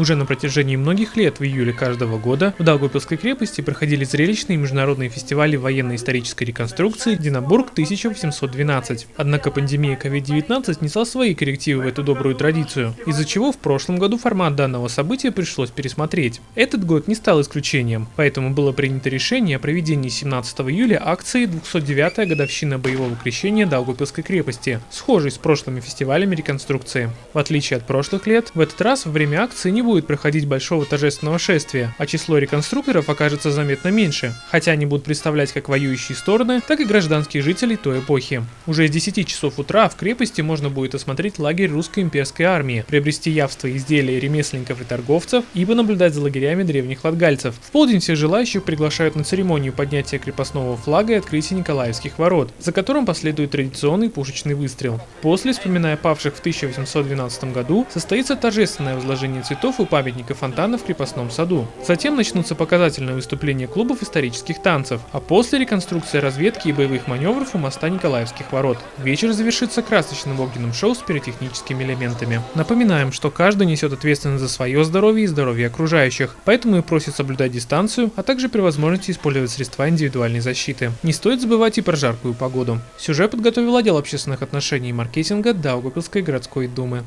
Уже на протяжении многих лет в июле каждого года в Даугавпилской крепости проходили зрелищные международные фестивали военно-исторической реконструкции «Динабург 1812». Однако пандемия COVID-19 внесла свои коррективы в эту добрую традицию, из-за чего в прошлом году формат данного события пришлось пересмотреть. Этот год не стал исключением, поэтому было принято решение о проведении 17 июля акции 209-я годовщина боевого крещения Даугавпилской крепости, схожей с прошлыми фестивалями реконструкции. В отличие от прошлых лет, в этот раз во время акции не будет проходить большого торжественного шествия, а число реконструкторов окажется заметно меньше, хотя они будут представлять как воюющие стороны, так и гражданских жителей той эпохи. Уже с 10 часов утра в крепости можно будет осмотреть лагерь русской имперской армии, приобрести явства изделия ремесленников и торговцев и понаблюдать за лагерями древних латгальцев. В полдень всех желающих приглашают на церемонию поднятия крепостного флага и открытия Николаевских ворот, за которым последует традиционный пушечный выстрел. После, вспоминая павших в 1812 году, состоится торжественное возложение цветов у памятника фонтана в крепостном саду. Затем начнутся показательные выступления клубов исторических танцев, а после реконструкция разведки и боевых маневров у моста Николаевских ворот. Вечер завершится красочным огненным шоу с пиротехническими элементами. Напоминаем, что каждый несет ответственность за свое здоровье и здоровье окружающих, поэтому и просит соблюдать дистанцию, а также при возможности использовать средства индивидуальной защиты. Не стоит забывать и про жаркую погоду. Сюжет подготовил отдел общественных отношений и маркетинга Даугавпилской городской думы.